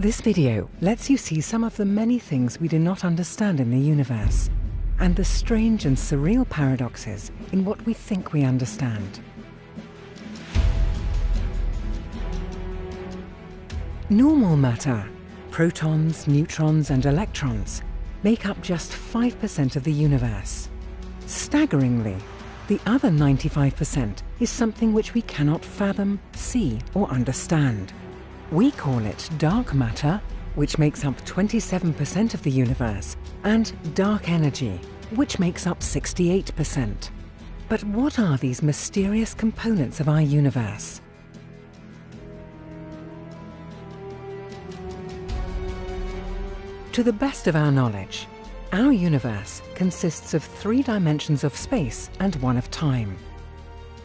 This video lets you see some of the many things we do not understand in the universe, and the strange and surreal paradoxes in what we think we understand. Normal matter, protons, neutrons and electrons, make up just 5% of the universe. Staggeringly, the other 95% is something which we cannot fathom, see or understand. We call it dark matter, which makes up 27% of the universe, and dark energy, which makes up 68%. But what are these mysterious components of our universe? To the best of our knowledge, our universe consists of three dimensions of space and one of time.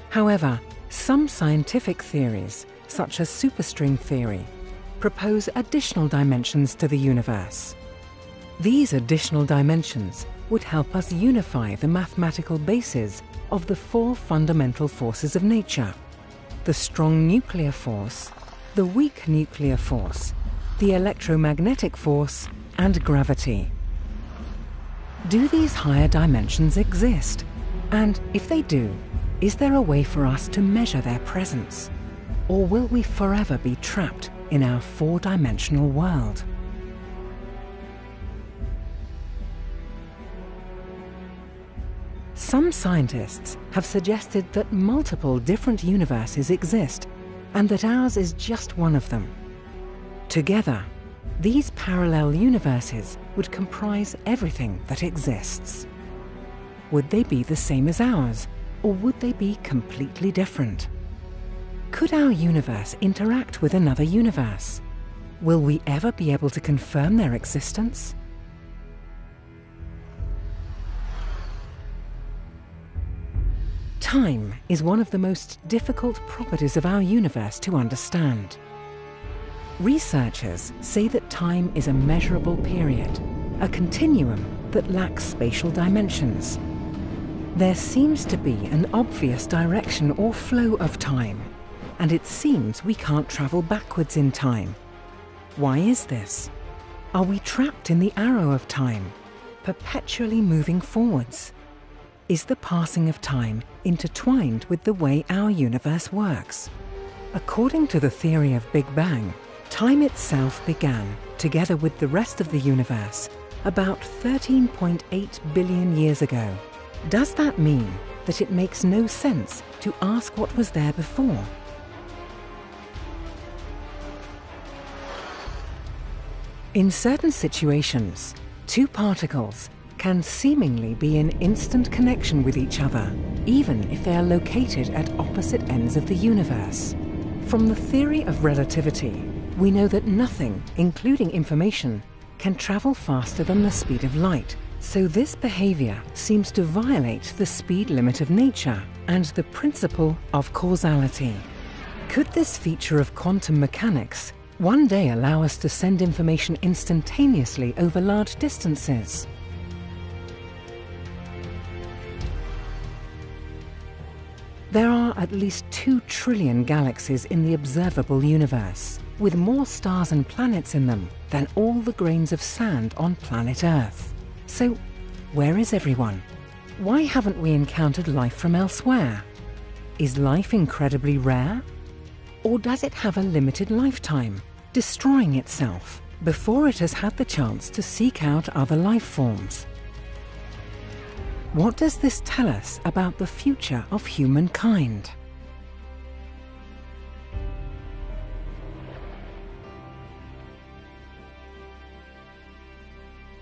However, some scientific theories such as superstring theory, propose additional dimensions to the universe. These additional dimensions would help us unify the mathematical bases of the four fundamental forces of nature the strong nuclear force, the weak nuclear force, the electromagnetic force, and gravity. Do these higher dimensions exist? And if they do, is there a way for us to measure their presence? Or will we forever be trapped in our four-dimensional world? Some scientists have suggested that multiple different universes exist and that ours is just one of them. Together, these parallel universes would comprise everything that exists. Would they be the same as ours, or would they be completely different? Could our universe interact with another universe? Will we ever be able to confirm their existence? Time is one of the most difficult properties of our universe to understand. Researchers say that time is a measurable period, a continuum that lacks spatial dimensions. There seems to be an obvious direction or flow of time, and it seems we can't travel backwards in time. Why is this? Are we trapped in the arrow of time, perpetually moving forwards? Is the passing of time intertwined with the way our universe works? According to the theory of Big Bang, time itself began, together with the rest of the universe, about 13.8 billion years ago. Does that mean that it makes no sense to ask what was there before? In certain situations, two particles can seemingly be in instant connection with each other, even if they are located at opposite ends of the universe. From the theory of relativity, we know that nothing, including information, can travel faster than the speed of light, so this behavior seems to violate the speed limit of nature and the principle of causality. Could this feature of quantum mechanics one day allow us to send information instantaneously over large distances. There are at least 2 trillion galaxies in the observable universe, with more stars and planets in them than all the grains of sand on planet Earth. So, where is everyone? Why haven't we encountered life from elsewhere? Is life incredibly rare? Or does it have a limited lifetime, destroying itself before it has had the chance to seek out other life forms? What does this tell us about the future of humankind?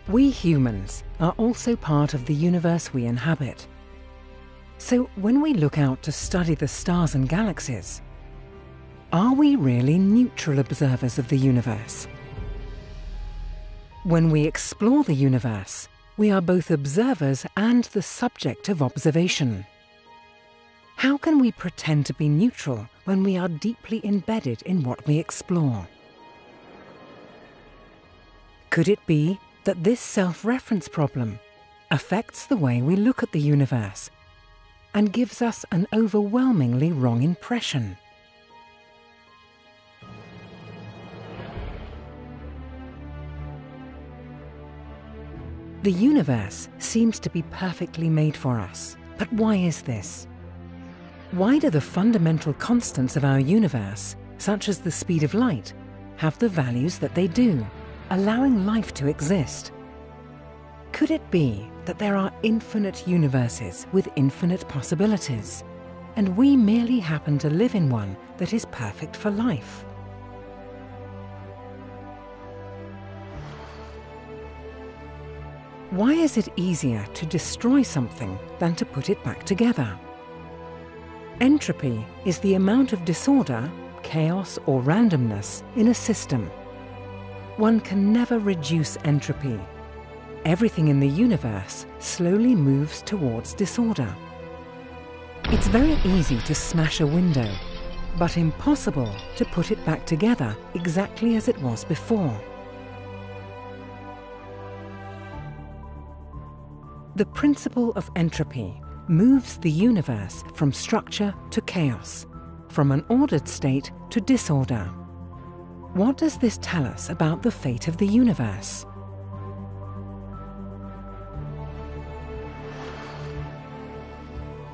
We humans are also part of the universe we inhabit. So when we look out to study the stars and galaxies, are we really neutral observers of the universe? When we explore the universe, we are both observers and the subject of observation. How can we pretend to be neutral when we are deeply embedded in what we explore? Could it be that this self-reference problem affects the way we look at the universe and gives us an overwhelmingly wrong impression? The universe seems to be perfectly made for us. But why is this? Why do the fundamental constants of our universe, such as the speed of light, have the values that they do, allowing life to exist? Could it be that there are infinite universes with infinite possibilities, and we merely happen to live in one that is perfect for life? Why is it easier to destroy something than to put it back together? Entropy is the amount of disorder, chaos or randomness in a system. One can never reduce entropy. Everything in the universe slowly moves towards disorder. It's very easy to smash a window, but impossible to put it back together exactly as it was before. The principle of entropy moves the universe from structure to chaos, from an ordered state to disorder. What does this tell us about the fate of the universe?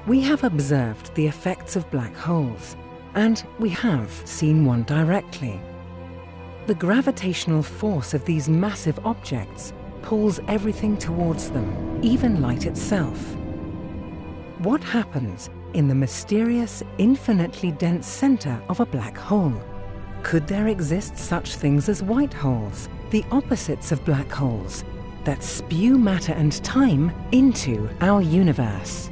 We have observed the effects of black holes, and we have seen one directly. The gravitational force of these massive objects pulls everything towards them, even light itself. What happens in the mysterious, infinitely dense center of a black hole? Could there exist such things as white holes, the opposites of black holes, that spew matter and time into our universe?